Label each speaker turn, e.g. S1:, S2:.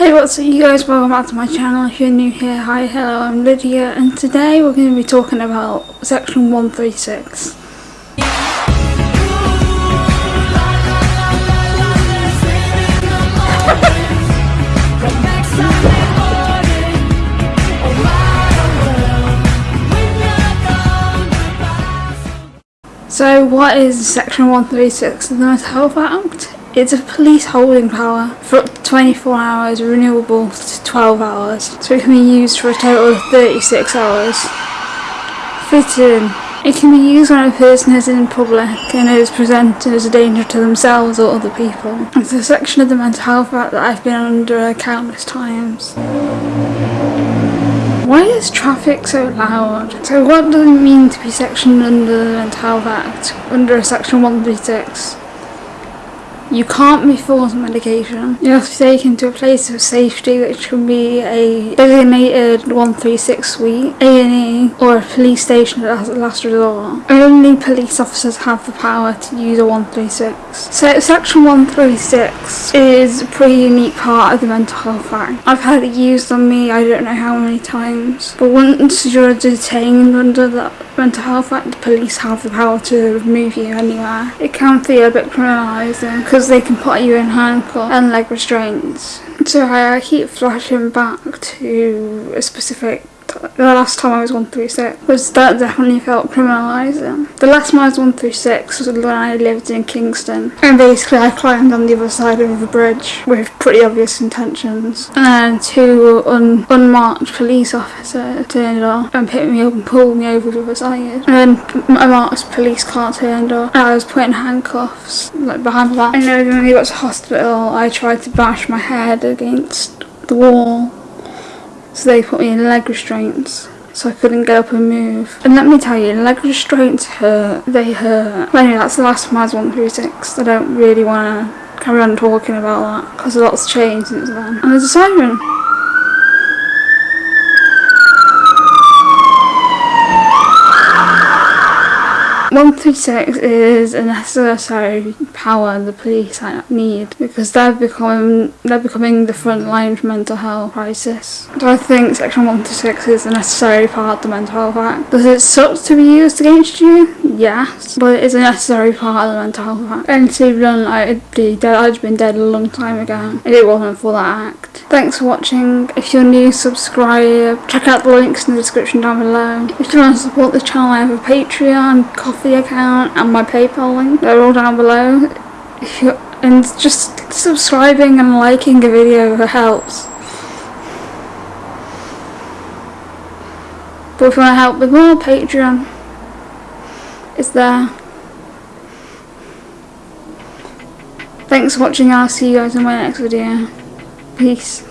S1: Hey what's up you guys, welcome back to my channel. If you're new here, hi, hello, I'm Lydia and today we're going to be talking about section 136. So what is section 136 of the Mental Health Act? It's a police holding power for up to 24 hours, renewable to 12 hours. So it can be used for a total of 36 hours. Fitting. It can be used when a person is in public and is presented as a danger to themselves or other people. It's a section of the Mental Health Act that I've been under countless times. Why is traffic so loud? So what does it mean to be sectioned under the Mental Health Act, under section 136? You can't be forced medication. You have to be taken to a place of safety which can be a designated 136 suite, A&E or a police station as a last resort. Only police officers have the power to use a 136. So section 136 is a pretty unique part of the Mental Health Act. I've had it used on me I don't know how many times. But once you're detained under the Mental Health Act, the police have the power to remove you anywhere. It can feel a bit criminalising because they can put you in handcuffs and leg restraints. So I keep flashing back to a specific the last time I was 136 was that definitely felt criminalising. The last time I was 136 was when I lived in Kingston. And basically I climbed on the other side of the bridge with pretty obvious intentions. And two un unmarked police officers turned up and picked me up and pulled me over to the other side. And then a marked police car turned up. And I was put in handcuffs like behind back. And then when we got to hospital I tried to bash my head against the wall so they put me in leg restraints so I couldn't get up and move. And let me tell you, leg restraints hurt. They hurt. But anyway, that's the last was 136. I don't really want to carry on talking about that because a lot's changed since then. And there's a siren. 136 is a necessary power the police need because they're becoming they're becoming the front line of mental health crisis. Do I think section 136 is a necessary part of the Mental Health Act? Does it suck to be used against you? Yes, but it is a necessary part of the Mental Health Act. And to be done, I'd be dead. I'd been dead a long time ago if it wasn't for that act. Thanks for watching. If you're new, subscribe. Check out the links in the description down below. If you want to support the channel, I have a Patreon, Ko-fi account, and my PayPal link. They're all down below. And just subscribing and liking a video helps. But if you want to help with more, Patreon is there. Thanks for watching, I'll see you guys in my next video. Peace.